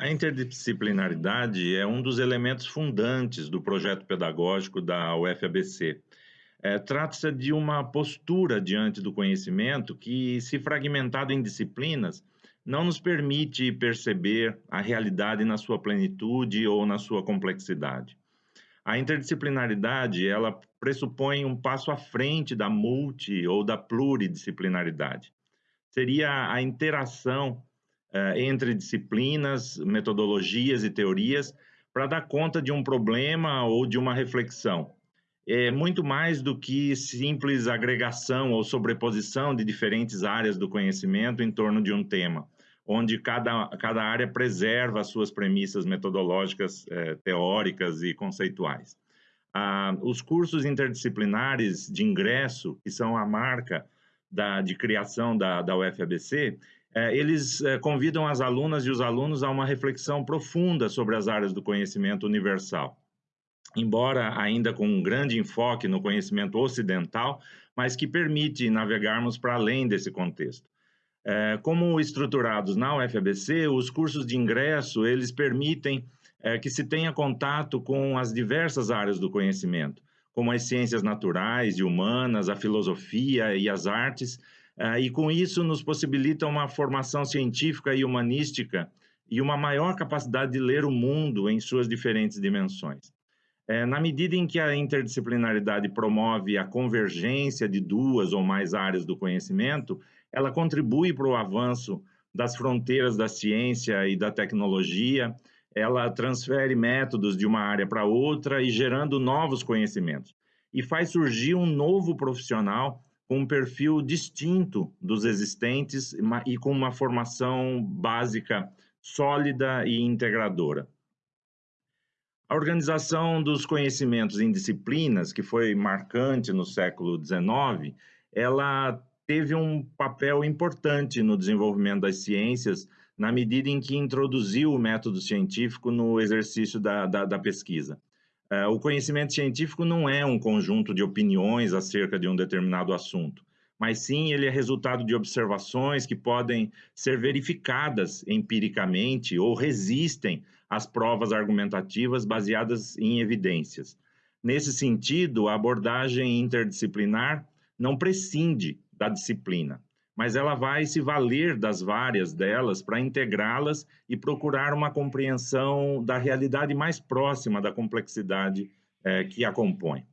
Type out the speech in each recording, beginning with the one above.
A interdisciplinaridade é um dos elementos fundantes do projeto pedagógico da UFABC. É, Trata-se de uma postura diante do conhecimento que, se fragmentado em disciplinas, não nos permite perceber a realidade na sua plenitude ou na sua complexidade. A interdisciplinaridade, ela pressupõe um passo à frente da multi ou da pluridisciplinaridade. Seria a interação entre disciplinas, metodologias e teorias para dar conta de um problema ou de uma reflexão. É muito mais do que simples agregação ou sobreposição de diferentes áreas do conhecimento em torno de um tema, onde cada, cada área preserva as suas premissas metodológicas, eh, teóricas e conceituais. Ah, os cursos interdisciplinares de ingresso, que são a marca da, de criação da, da UFABC, é, eles é, convidam as alunas e os alunos a uma reflexão profunda sobre as áreas do conhecimento universal. Embora ainda com um grande enfoque no conhecimento ocidental, mas que permite navegarmos para além desse contexto. É, como estruturados na UFABC, os cursos de ingresso, eles permitem é, que se tenha contato com as diversas áreas do conhecimento, como as ciências naturais e humanas, a filosofia e as artes, e com isso nos possibilita uma formação científica e humanística e uma maior capacidade de ler o mundo em suas diferentes dimensões. É, na medida em que a interdisciplinaridade promove a convergência de duas ou mais áreas do conhecimento, ela contribui para o avanço das fronteiras da ciência e da tecnologia, ela transfere métodos de uma área para outra e gerando novos conhecimentos. E faz surgir um novo profissional com um perfil distinto dos existentes e com uma formação básica sólida e integradora. A organização dos conhecimentos em disciplinas, que foi marcante no século XIX, ela teve um papel importante no desenvolvimento das ciências, na medida em que introduziu o método científico no exercício da, da, da pesquisa. É, o conhecimento científico não é um conjunto de opiniões acerca de um determinado assunto, mas sim ele é resultado de observações que podem ser verificadas empiricamente ou resistem às provas argumentativas baseadas em evidências. Nesse sentido, a abordagem interdisciplinar não prescinde da disciplina mas ela vai se valer das várias delas para integrá-las e procurar uma compreensão da realidade mais próxima da complexidade é, que a compõe.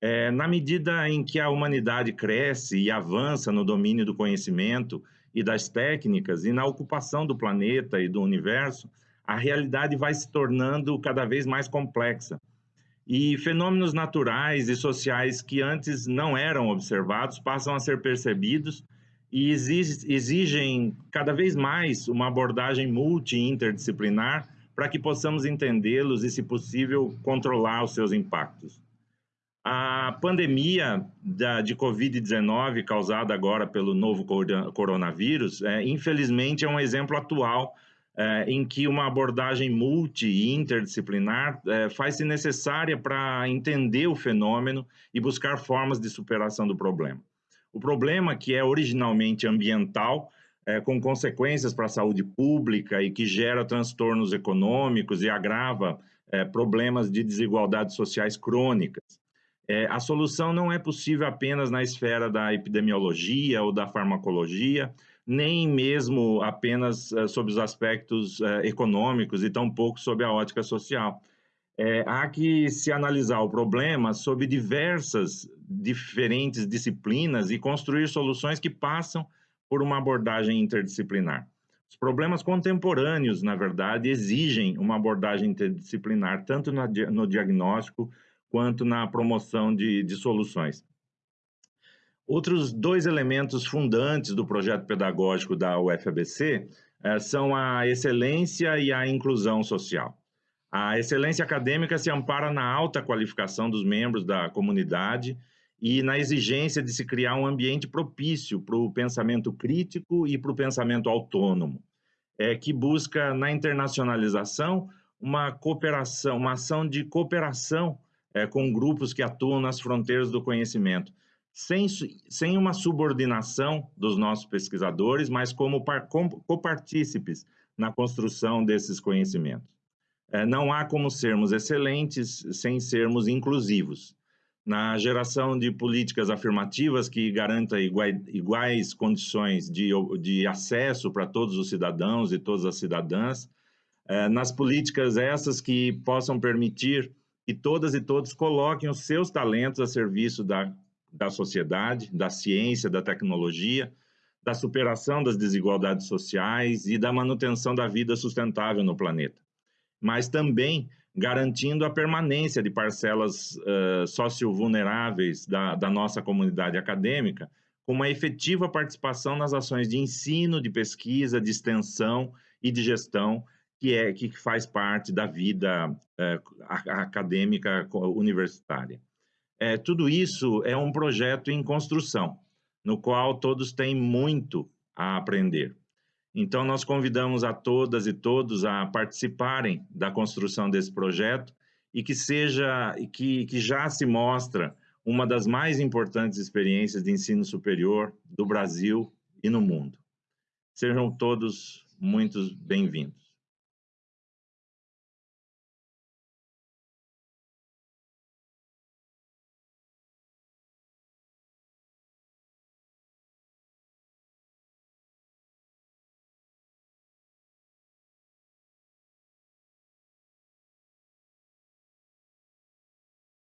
É, na medida em que a humanidade cresce e avança no domínio do conhecimento e das técnicas e na ocupação do planeta e do universo, a realidade vai se tornando cada vez mais complexa. E fenômenos naturais e sociais que antes não eram observados passam a ser percebidos e exigem cada vez mais uma abordagem multi-interdisciplinar para que possamos entendê-los e, se possível, controlar os seus impactos. A pandemia da, de Covid-19, causada agora pelo novo coronavírus, é, infelizmente é um exemplo atual é, em que uma abordagem multi e interdisciplinar é, faz-se necessária para entender o fenômeno e buscar formas de superação do problema. O problema, que é originalmente ambiental, é, com consequências para a saúde pública e que gera transtornos econômicos e agrava é, problemas de desigualdades sociais crônicas. É, a solução não é possível apenas na esfera da epidemiologia ou da farmacologia, nem mesmo apenas é, sob os aspectos é, econômicos e tampouco sob a ótica social é, há que se analisar o problema sob diversas diferentes disciplinas e construir soluções que passam por uma abordagem interdisciplinar. Os problemas contemporâneos, na verdade, exigem uma abordagem interdisciplinar, tanto no diagnóstico quanto na promoção de, de soluções. Outros dois elementos fundantes do projeto pedagógico da UFABC eh, são a excelência e a inclusão social. A excelência acadêmica se ampara na alta qualificação dos membros da comunidade e na exigência de se criar um ambiente propício para o pensamento crítico e para o pensamento autônomo, é, que busca na internacionalização uma cooperação, uma ação de cooperação é, com grupos que atuam nas fronteiras do conhecimento, sem, sem uma subordinação dos nossos pesquisadores, mas como par, copartícipes na construção desses conhecimentos. É, não há como sermos excelentes sem sermos inclusivos. Na geração de políticas afirmativas que garantam iguais, iguais condições de, de acesso para todos os cidadãos e todas as cidadãs, é, nas políticas essas que possam permitir que todas e todos coloquem os seus talentos a serviço da, da sociedade, da ciência, da tecnologia, da superação das desigualdades sociais e da manutenção da vida sustentável no planeta. Mas também garantindo a permanência de parcelas uh, socio-vulneráveis da, da nossa comunidade acadêmica, com uma efetiva participação nas ações de ensino, de pesquisa, de extensão e de gestão, que é que faz parte da vida uh, acadêmica universitária. É, tudo isso é um projeto em construção, no qual todos têm muito a aprender. Então, nós convidamos a todas e todos a participarem da construção desse projeto e que seja, que, que já se mostra uma das mais importantes experiências de ensino superior do Brasil e no mundo. Sejam todos muito bem-vindos.